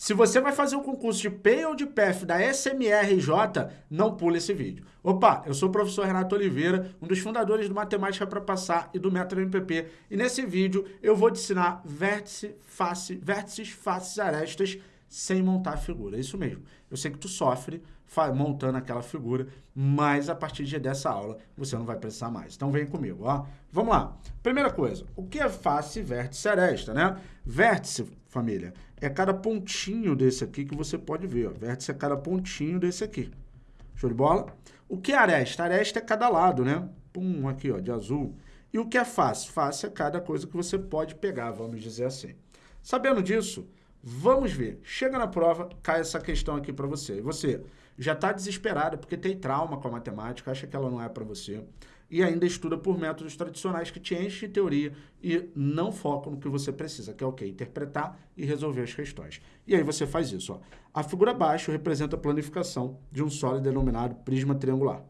Se você vai fazer um concurso de PEI ou de PEF da SMRJ, não pule esse vídeo. Opa, eu sou o professor Renato Oliveira, um dos fundadores do Matemática para Passar e do Método MPP. E nesse vídeo eu vou te ensinar vértice, face, vértices, faces, arestas sem montar a figura. É isso mesmo. Eu sei que tu sofre montando aquela figura, mas a partir dessa aula você não vai precisar mais. Então vem comigo, ó. Vamos lá. Primeira coisa, o que é face, vértice, aresta, né? Vértice, família, é cada pontinho desse aqui que você pode ver, ó. Vértice é cada pontinho desse aqui. Show de bola? O que é aresta? Aresta é cada lado, né? Pum, aqui, ó, de azul. E o que é face? Face é cada coisa que você pode pegar, vamos dizer assim. Sabendo disso, Vamos ver. Chega na prova, cai essa questão aqui para você. E você já está desesperado porque tem trauma com a matemática, acha que ela não é para você, e ainda estuda por métodos tradicionais que te enchem de teoria e não focam no que você precisa, que é o quê? Interpretar e resolver as questões. E aí você faz isso. Ó. A figura abaixo representa a planificação de um sólido denominado prisma triangular.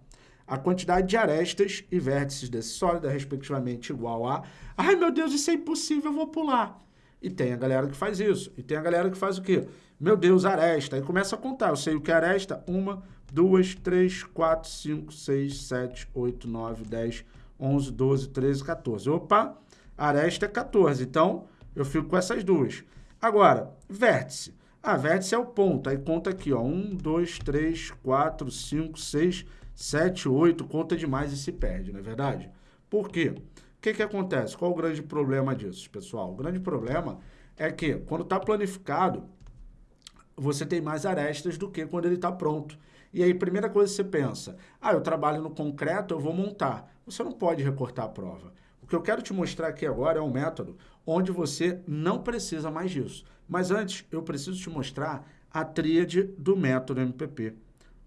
A quantidade de arestas e vértices desse sólido é respectivamente igual a... Ai, meu Deus, isso é impossível, eu vou pular. E tem a galera que faz isso. E tem a galera que faz o quê? Meu Deus, aresta. Aí começa a contar. Eu sei o que é aresta. Uma, duas, três, quatro, cinco, seis, sete, oito, nove, dez, onze, doze, treze, 14. Opa, aresta é 14. Então, eu fico com essas duas. Agora, vértice. Ah, vértice é o ponto. Aí conta aqui, ó. Um, dois, três, quatro, cinco, seis, sete, oito. Conta demais e se perde, não é verdade? Por quê? O que, que acontece? Qual o grande problema disso, pessoal? O grande problema é que, quando está planificado, você tem mais arestas do que quando ele está pronto. E aí, primeira coisa que você pensa, ah, eu trabalho no concreto, eu vou montar. Você não pode recortar a prova. O que eu quero te mostrar aqui agora é um método onde você não precisa mais disso. Mas antes, eu preciso te mostrar a tríade do método MPP,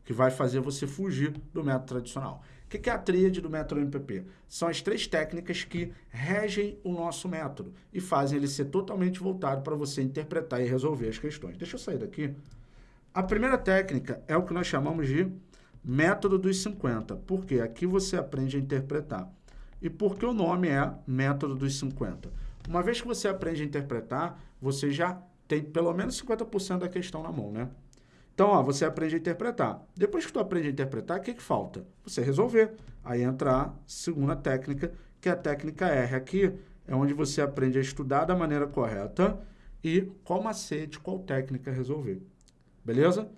que vai fazer você fugir do método tradicional. O que é a tríade do método MPP? São as três técnicas que regem o nosso método e fazem ele ser totalmente voltado para você interpretar e resolver as questões. Deixa eu sair daqui. A primeira técnica é o que nós chamamos de método dos 50, porque aqui você aprende a interpretar. E por que o nome é método dos 50? Uma vez que você aprende a interpretar, você já tem pelo menos 50% da questão na mão, né? Então, ó, você aprende a interpretar. Depois que tu aprende a interpretar, o que, que falta? Você resolver. Aí entra a segunda técnica, que é a técnica R. Aqui é onde você aprende a estudar da maneira correta e qual macete, qual técnica resolver. Beleza?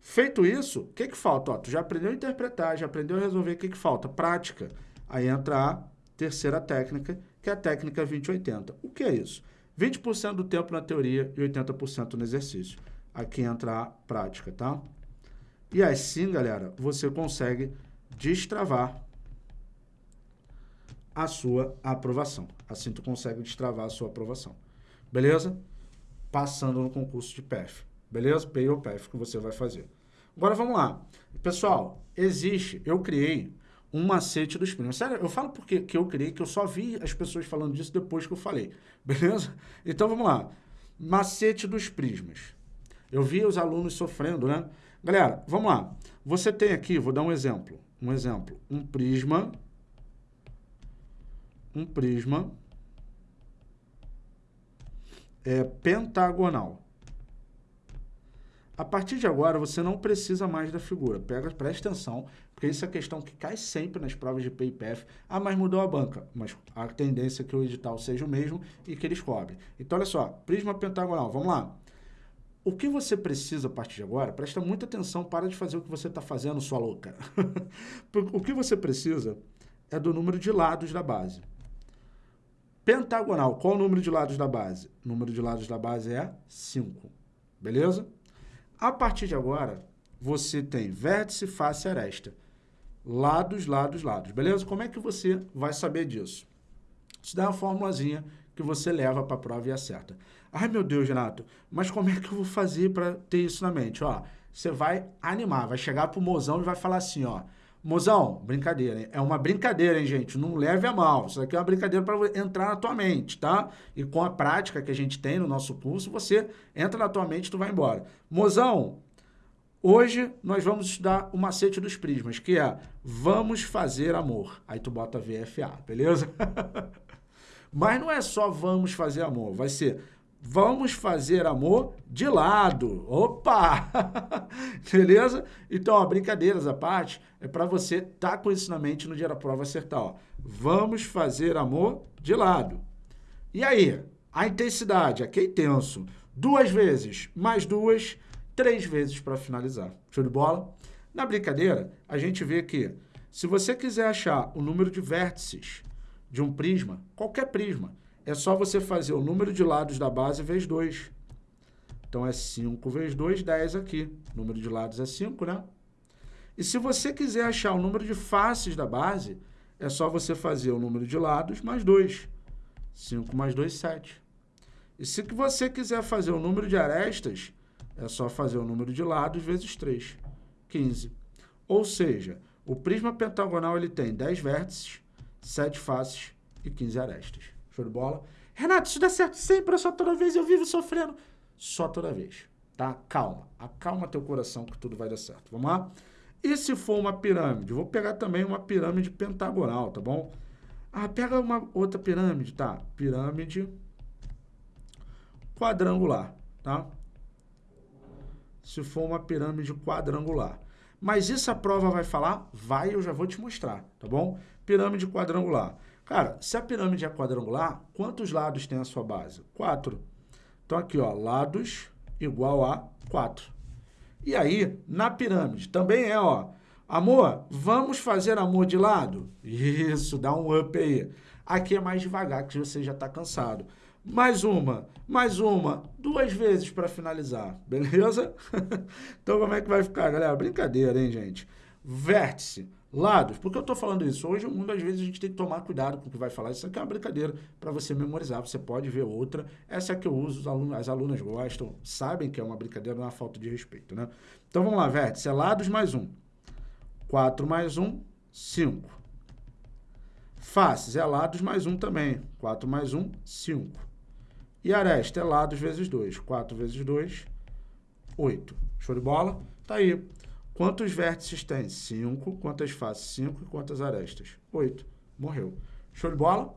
Feito isso, o que, que falta? Ó, tu já aprendeu a interpretar, já aprendeu a resolver, o que, que falta? Prática. Aí entra a terceira técnica, que é a técnica 20-80. O que é isso? 20% do tempo na teoria e 80% no exercício aqui entra a prática, tá? E assim, galera, você consegue destravar a sua aprovação. Assim tu consegue destravar a sua aprovação. Beleza? Passando no concurso de PEF. Beleza? PEI ou PEF que você vai fazer. Agora vamos lá. Pessoal, existe, eu criei um macete dos primos. Sério, eu falo porque que eu criei, que eu só vi as pessoas falando disso depois que eu falei. Beleza? Então vamos lá. Macete dos prismas. Eu vi os alunos sofrendo, né? Galera, vamos lá. Você tem aqui, vou dar um exemplo. Um exemplo. Um prisma. Um prisma. É pentagonal. A partir de agora, você não precisa mais da figura. Pega, presta atenção, porque isso é questão que cai sempre nas provas de PIPF. Ah, mas mudou a banca. Mas a tendência é que o edital seja o mesmo e que eles cobrem. Então, olha só, prisma pentagonal. Vamos lá. O que você precisa a partir de agora, presta muita atenção, para de fazer o que você está fazendo, sua louca. o que você precisa é do número de lados da base. Pentagonal, qual o número de lados da base? O número de lados da base é 5, beleza? A partir de agora, você tem vértice, face aresta. Lados, lados, lados, beleza? Como é que você vai saber disso? Isso dá uma formulazinha que você leva para a prova e acerta. Ai, meu Deus, Renato, mas como é que eu vou fazer para ter isso na mente? Ó, você vai animar, vai chegar pro mozão e vai falar assim, ó, mozão, brincadeira, hein? é uma brincadeira, hein, gente? Não leve a mal, isso aqui é uma brincadeira para entrar na tua mente, tá? E com a prática que a gente tem no nosso curso, você entra na tua mente e tu vai embora. Mozão, Hoje nós vamos estudar o macete dos prismas, que é vamos fazer amor. Aí tu bota VFA, beleza? Mas não é só vamos fazer amor, vai ser vamos fazer amor de lado. Opa! Beleza? Então, ó, brincadeiras à parte, é para você estar tá com isso na mente no dia da prova acertar. Ó. Vamos fazer amor de lado. E aí? A intensidade, aqui é intenso. Duas vezes, mais duas, três vezes para finalizar. Show de bola? Na brincadeira, a gente vê que se você quiser achar o número de vértices de um prisma, qualquer prisma, é só você fazer o número de lados da base vezes 2. Então, é 5 vezes 2, 10 aqui. O número de lados é 5, né? E se você quiser achar o número de faces da base, é só você fazer o número de lados mais 2. 5 mais 2, 7. E se você quiser fazer o número de arestas, é só fazer o número de lados vezes 3, 15. Ou seja, o prisma pentagonal ele tem 10 vértices, 7 faces e 15 arestas. Show de bola? Renato, isso dá certo sempre, só toda vez eu vivo sofrendo. Só toda vez, tá? Calma, acalma teu coração que tudo vai dar certo. Vamos lá? E se for uma pirâmide? Vou pegar também uma pirâmide pentagonal, tá bom? Ah, pega uma outra pirâmide, tá? Pirâmide quadrangular, tá? Se for uma pirâmide quadrangular. Mas isso a prova vai falar? Vai, eu já vou te mostrar, tá bom? Pirâmide quadrangular. Cara, se a pirâmide é quadrangular, quantos lados tem a sua base? Quatro. Então aqui, ó, lados igual a quatro. E aí, na pirâmide, também é, ó, amor, vamos fazer amor de lado? Isso, dá um up aí. Aqui é mais devagar, que você já está cansado. Mais uma, mais uma, duas vezes para finalizar, beleza? então como é que vai ficar, galera? Brincadeira, hein, gente? Vértice Lados, por que eu estou falando isso? Hoje, às vezes, a gente tem que tomar cuidado com o que vai falar. Isso aqui é uma brincadeira para você memorizar. Você pode ver outra. Essa é que eu uso, alunos, as alunas gostam, sabem que é uma brincadeira, não é uma falta de respeito, né? Então, vamos lá, vértice. É lados mais um. 4 mais 1, 5. Faces é lados mais 1 também. 4 mais 1, 5. E aresta é lados vezes 2. 4 vezes 2, 8. Show de bola? Tá aí. Quantos vértices tem? 5. Quantas faces? 5. E quantas arestas? 8. Morreu. Show de bola?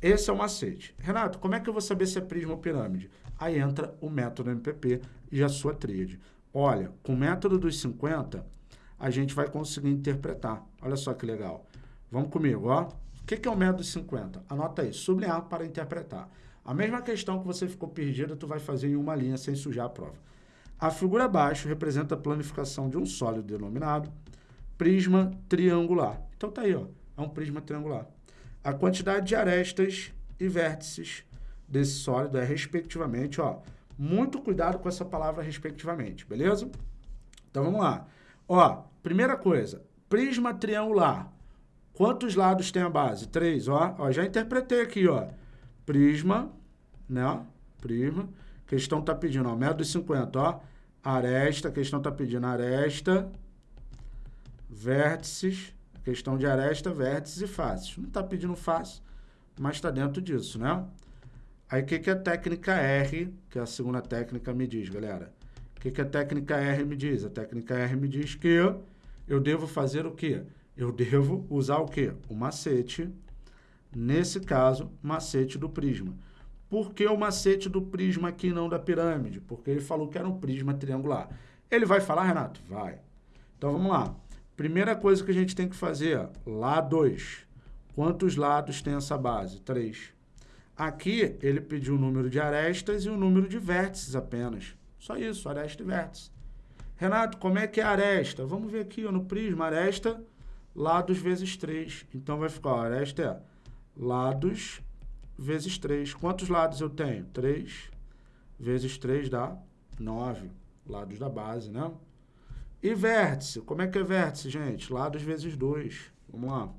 Esse é o macete. Renato, como é que eu vou saber se é prisma ou pirâmide? Aí entra o método MPP e a sua tríade. Olha, com o método dos 50, a gente vai conseguir interpretar. Olha só que legal. Vamos comigo, ó. O que é o método dos 50? Anota aí, sublinhar para interpretar. A mesma questão que você ficou perdida, tu vai fazer em uma linha sem sujar a prova. A figura abaixo representa a planificação de um sólido denominado prisma triangular. Então tá aí, ó, é um prisma triangular. A quantidade de arestas e vértices desse sólido é respectivamente, ó, muito cuidado com essa palavra respectivamente, beleza? Então vamos lá. Ó, primeira coisa, prisma triangular. Quantos lados tem a base? Três, ó. ó já interpretei aqui, ó. Prisma, né? Prisma questão está pedindo, ó, método 50, ó. Aresta, questão está pedindo aresta, vértices, questão de aresta, vértices e faces. Não está pedindo face, mas está dentro disso, né? Aí, o que, que a técnica R, que é a segunda técnica, me diz, galera? O que, que a técnica R me diz? A técnica R me diz que eu devo fazer o quê? Eu devo usar o quê? O macete, nesse caso, macete do prisma. Por que o macete do prisma aqui não da pirâmide? Porque ele falou que era um prisma triangular. Ele vai falar, Renato? Vai. Então, vamos lá. Primeira coisa que a gente tem que fazer, lá 2. Quantos lados tem essa base? 3. Aqui, ele pediu o número de arestas e o número de vértices apenas. Só isso, aresta e vértice. Renato, como é que é aresta? Vamos ver aqui ó, no prisma, aresta, lados vezes 3. Então, vai ficar, ó, aresta é lados vezes 3. Quantos lados eu tenho? 3 vezes 3 dá 9 lados da base, né? E vértice, como é que é vértice, gente? Lados vezes 2. Vamos lá.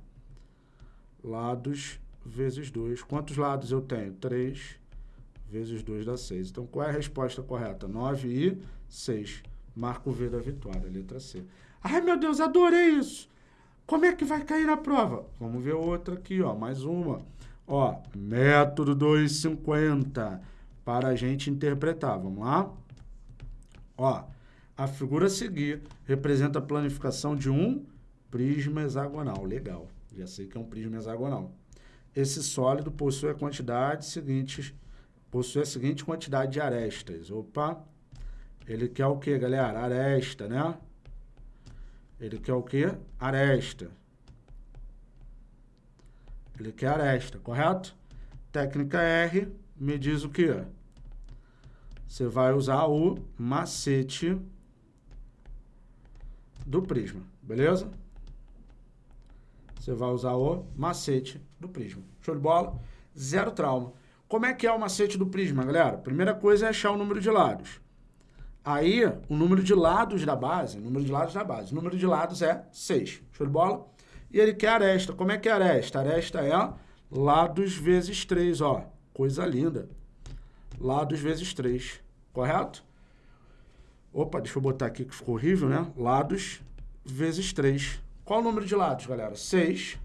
Lados vezes 2. Quantos lados eu tenho? 3 vezes 2 dá 6. Então, qual é a resposta correta? 9 e 6. Marco V da vitória, letra C. Ai, meu Deus, adorei isso! Como é que vai cair na prova? Vamos ver outra aqui, ó, mais uma. Ó, método 250 para a gente interpretar. Vamos lá? Ó, a figura a seguir representa a planificação de um prisma hexagonal. Legal, já sei que é um prisma hexagonal. Esse sólido possui a quantidade seguintes, possui a seguinte quantidade de arestas. Opa! Ele quer o que, galera? Aresta, né? Ele quer o que? Aresta. Ele quer aresta, correto? Técnica R me diz o que? Você vai usar o macete do prisma, beleza? Você vai usar o macete do prisma. Show de bola? Zero trauma. Como é que é o macete do prisma, galera? Primeira coisa é achar o número de lados. Aí, o número de lados da base, número de lados da base, o número de lados é 6. Show de bola? E ele quer aresta. Como é que é aresta? Aresta é lados vezes 3, ó. Coisa linda. Lados vezes 3, correto? Opa, deixa eu botar aqui que ficou horrível, né? Lados vezes 3. Qual o número de lados, galera? 6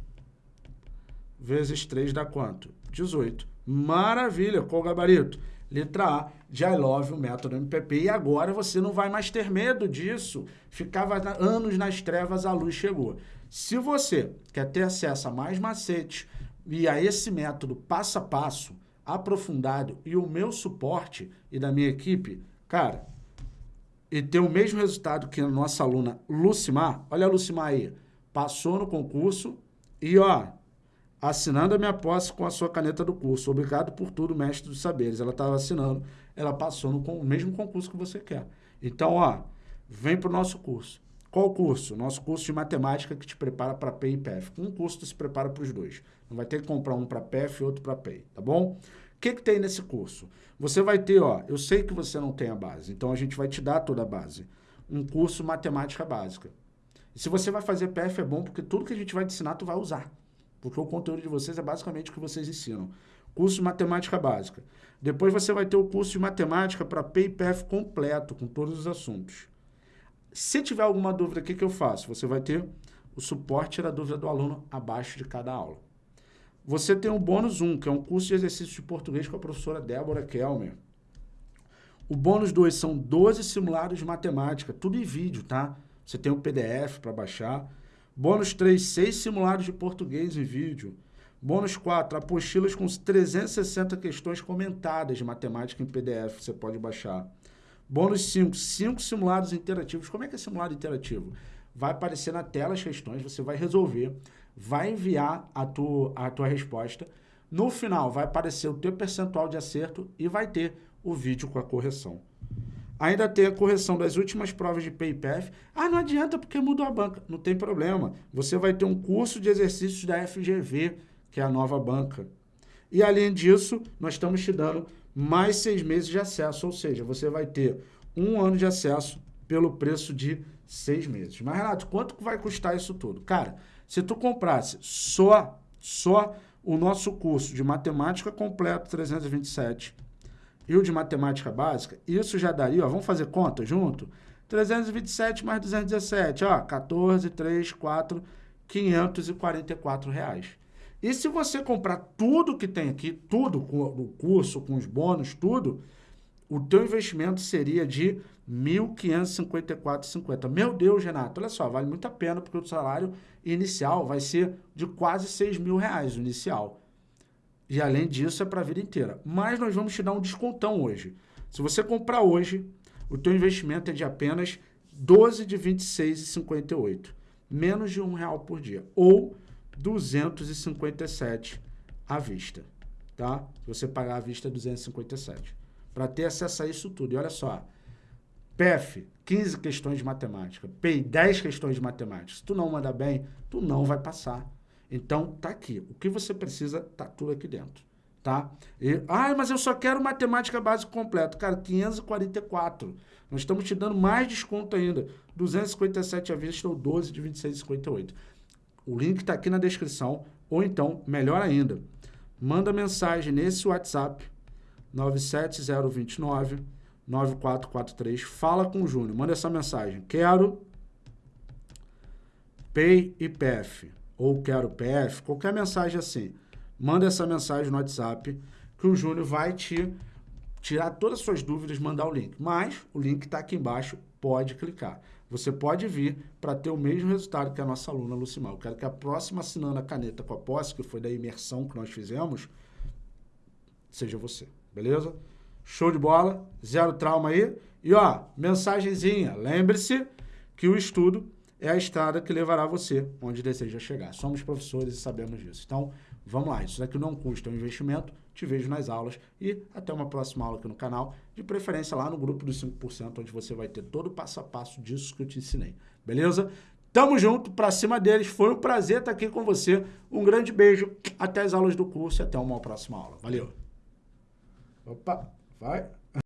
vezes 3 dá quanto? 18. Maravilha, qual o gabarito? Letra A, de I love o método MPP. E agora você não vai mais ter medo disso. Ficava anos nas trevas, a luz chegou. Se você quer ter acesso a mais macetes e a esse método passo a passo, aprofundado e o meu suporte e da minha equipe, cara, e ter o mesmo resultado que a nossa aluna Lucimar, olha a Lucimar aí, passou no concurso e, ó, assinando a minha posse com a sua caneta do curso. Obrigado por tudo, mestre dos saberes. Ela estava assinando, ela passou no mesmo concurso que você quer. Então, ó, vem para o nosso curso. Qual curso? Nosso curso de matemática que te prepara para PEI e PEF. Um curso se prepara para os dois. Não vai ter que comprar um para PEF e outro para PEI, tá bom? O que, que tem nesse curso? Você vai ter, ó, eu sei que você não tem a base, então a gente vai te dar toda a base. Um curso matemática básica. E se você vai fazer PF é bom porque tudo que a gente vai te ensinar tu vai usar. Porque o conteúdo de vocês é basicamente o que vocês ensinam. Curso de matemática básica. Depois você vai ter o curso de matemática para PIPF completo, com todos os assuntos. Se tiver alguma dúvida, o que, que eu faço? Você vai ter o suporte da dúvida do aluno abaixo de cada aula. Você tem o bônus 1, que é um curso de exercício de português com a professora Débora Kelmer. O bônus 2 são 12 simulados de matemática, tudo em vídeo, tá? Você tem o PDF para baixar. Bônus 3, 6 simulados de português em vídeo. Bônus 4, apostilas com 360 questões comentadas de matemática em PDF, você pode baixar. Bônus 5, 5 simulados interativos. Como é que é simulado interativo? Vai aparecer na tela as questões, você vai resolver, vai enviar a tua, a tua resposta. No final, vai aparecer o teu percentual de acerto e vai ter o vídeo com a correção. Ainda tem a correção das últimas provas de PayPF. Ah, não adianta porque mudou a banca. Não tem problema. Você vai ter um curso de exercícios da FGV, que é a nova banca. E além disso, nós estamos te dando mais seis meses de acesso, ou seja, você vai ter um ano de acesso pelo preço de seis meses. Mas, Renato, quanto vai custar isso tudo? Cara, se tu comprasse só, só o nosso curso de matemática completo 327 e o de matemática básica, isso já daria, ó, vamos fazer conta junto? 327 mais 217, ó, 14, 3, 4, 544 reais. E se você comprar tudo que tem aqui, tudo com o curso, com os bônus, tudo, o teu investimento seria de R$ 1.554,50. Meu Deus, Renato, olha só, vale muito a pena porque o salário inicial vai ser de quase 6 mil reais, o inicial. E além disso, é para a vida inteira. Mas nós vamos te dar um descontão hoje. Se você comprar hoje, o teu investimento é de apenas 12 de 26,58. Menos de um real por dia. Ou 257 à vista. Tá? Se você pagar à vista, 257. Para ter acesso a isso tudo. E olha só. PEF, 15 questões de matemática. PEI, 10 questões de matemática. Se tu não manda bem, tu não vai passar. Então, tá aqui. O que você precisa, tá tudo aqui dentro. Tá? E, ah, mas eu só quero matemática básica completa. Cara, 544. Nós estamos te dando mais desconto ainda. 257 à vista ou 12 de 26,58. O link está aqui na descrição. Ou então, melhor ainda, manda mensagem nesse WhatsApp 97029 9443. Fala com o Júnior. Manda essa mensagem. Quero Pay e PF ou quero PF, qualquer mensagem assim, manda essa mensagem no WhatsApp que o Júnior vai te tirar todas as suas dúvidas, mandar o link. Mas o link está aqui embaixo, pode clicar. Você pode vir para ter o mesmo resultado que a nossa aluna Lucimar. Eu quero que a próxima assinando a caneta com a posse, que foi da imersão que nós fizemos, seja você. beleza? Show de bola, zero trauma aí. E ó, mensagenzinha, lembre-se que o estudo é a estrada que levará você onde deseja chegar. Somos professores e sabemos disso. Então, vamos lá, isso daqui não custa um investimento, te vejo nas aulas e até uma próxima aula aqui no canal, de preferência lá no grupo dos 5%, onde você vai ter todo o passo a passo disso que eu te ensinei, beleza? Tamo junto, pra cima deles, foi um prazer estar aqui com você, um grande beijo, até as aulas do curso e até uma próxima aula. Valeu! Opa, vai!